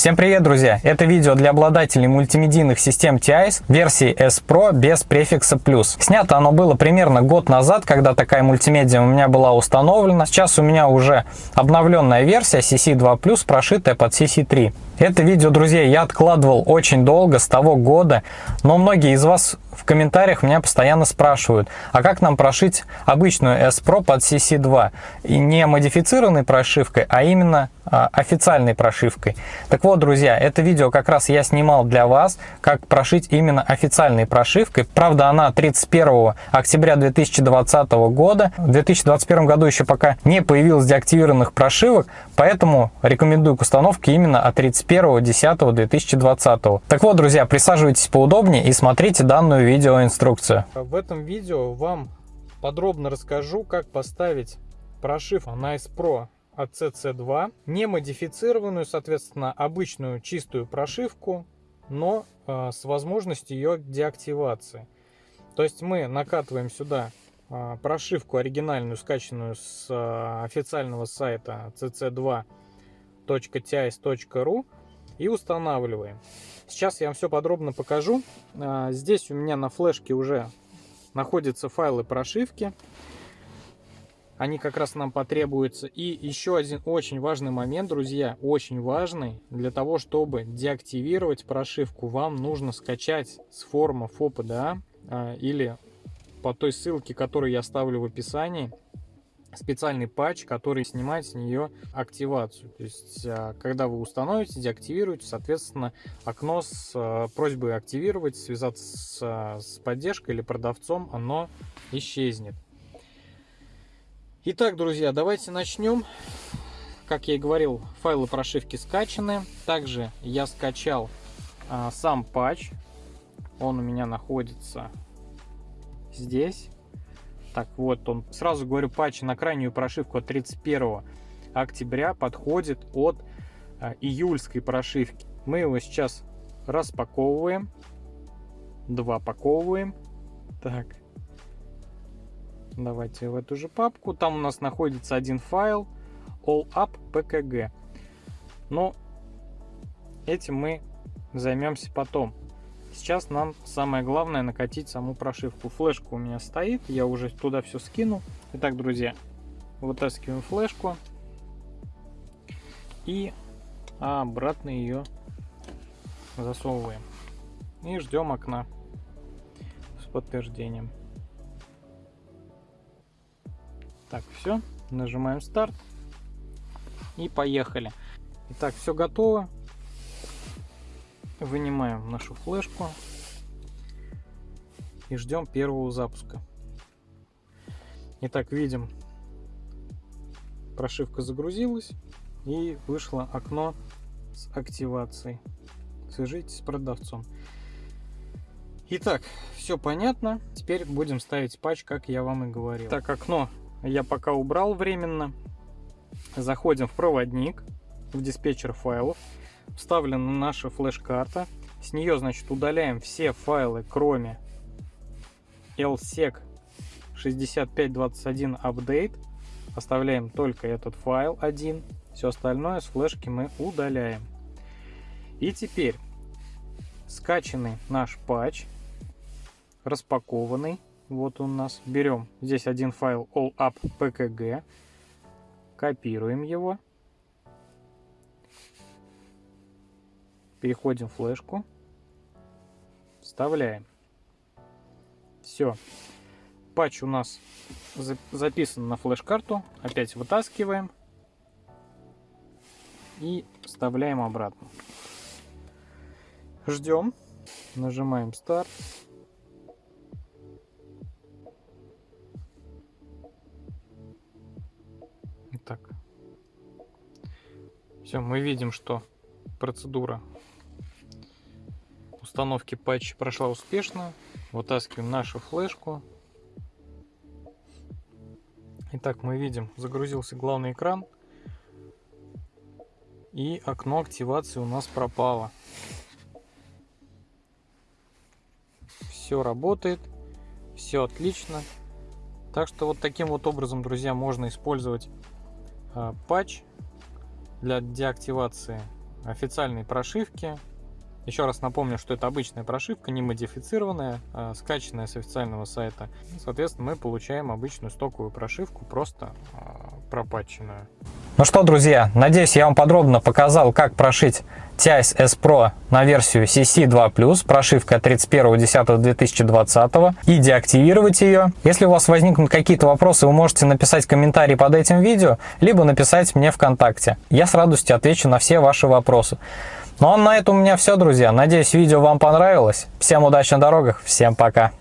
Всем привет, друзья! Это видео для обладателей мультимедийных систем TIS версии S Pro без префикса плюс. Снято оно было примерно год назад, когда такая мультимедиа у меня была установлена. Сейчас у меня уже обновленная версия CC2+, прошитая под CC3. Это видео, друзья, я откладывал очень долго, с того года, но многие из вас в комментариях меня постоянно спрашивают, а как нам прошить обычную S Pro под CC2? И не модифицированной прошивкой, а именно официальной прошивкой. Так вот, друзья, это видео как раз я снимал для вас, как прошить именно официальной прошивкой. Правда, она 31 октября 2020 года. В 2021 году еще пока не появилось деактивированных прошивок, поэтому рекомендую к установке именно от 31.10.2020. Так вот, друзья, присаживайтесь поудобнее и смотрите данную видеоинструкцию. В этом видео вам подробно расскажу, как поставить прошивку на S Pro от CC2, не модифицированную, соответственно, обычную чистую прошивку, но э, с возможностью ее деактивации. То есть мы накатываем сюда э, прошивку оригинальную, скачанную с э, официального сайта cc2.tis.ru и устанавливаем. Сейчас я вам все подробно покажу. Здесь у меня на флешке уже находятся файлы прошивки они как раз нам потребуются. И еще один очень важный момент, друзья, очень важный. Для того, чтобы деактивировать прошивку, вам нужно скачать с форума FOPDA а, или по той ссылке, которую я оставлю в описании, специальный патч, который снимает с нее активацию. То есть, а, когда вы установите, деактивируете, соответственно, окно с а, просьбой активировать, связаться с поддержкой или продавцом, оно исчезнет. Итак, друзья, давайте начнем. Как я и говорил, файлы прошивки скачаны. Также я скачал а, сам патч. Он у меня находится здесь. Так, вот он. Сразу говорю, патч на крайнюю прошивку от 31 октября подходит от а, июльской прошивки. Мы его сейчас распаковываем. Два паковываем. Так, Давайте в эту же папку. Там у нас находится один файл allup.pkg. Но этим мы займемся потом. Сейчас нам самое главное накатить саму прошивку. Флешка у меня стоит, я уже туда все скину. Итак, друзья, вытаскиваем флешку и обратно ее засовываем. И ждем окна с подтверждением. Так, все. Нажимаем старт. И поехали. Итак, все готово. Вынимаем нашу флешку. И ждем первого запуска. Итак, видим, прошивка загрузилась. И вышло окно с активацией. Свяжитесь с продавцом. Итак, все понятно. Теперь будем ставить патч, как я вам и говорил. Так, окно я пока убрал временно. Заходим в проводник, в диспетчер файлов. Вставлена наша флеш-карта. С нее, значит, удаляем все файлы, кроме lsec 6521 update. Оставляем только этот файл один. Все остальное с флешки мы удаляем. И теперь скачанный наш патч, распакованный, вот у нас. Берем здесь один файл allup.pkg. Копируем его. Переходим в флешку. Вставляем. Все. Патч у нас записан на флеш-карту. Опять вытаскиваем. И вставляем обратно. Ждем. Нажимаем старт. Все, мы видим, что процедура установки патча прошла успешно. Вытаскиваем нашу флешку. Итак, мы видим, загрузился главный экран. И окно активации у нас пропало. Все работает, все отлично. Так что вот таким вот образом, друзья, можно использовать патч для деактивации официальной прошивки. Еще раз напомню, что это обычная прошивка, не модифицированная, а скачанная с официального сайта. Соответственно, мы получаем обычную стоковую прошивку, просто а, пропатченную. Ну что, друзья, надеюсь, я вам подробно показал, как прошить TIS S Pro на версию CC2+, прошивка 31.10.2020, и деактивировать ее. Если у вас возникнут какие-то вопросы, вы можете написать комментарий под этим видео, либо написать мне ВКонтакте. Я с радостью отвечу на все ваши вопросы. Ну а на этом у меня все, друзья. Надеюсь, видео вам понравилось. Всем удачи на дорогах, всем пока.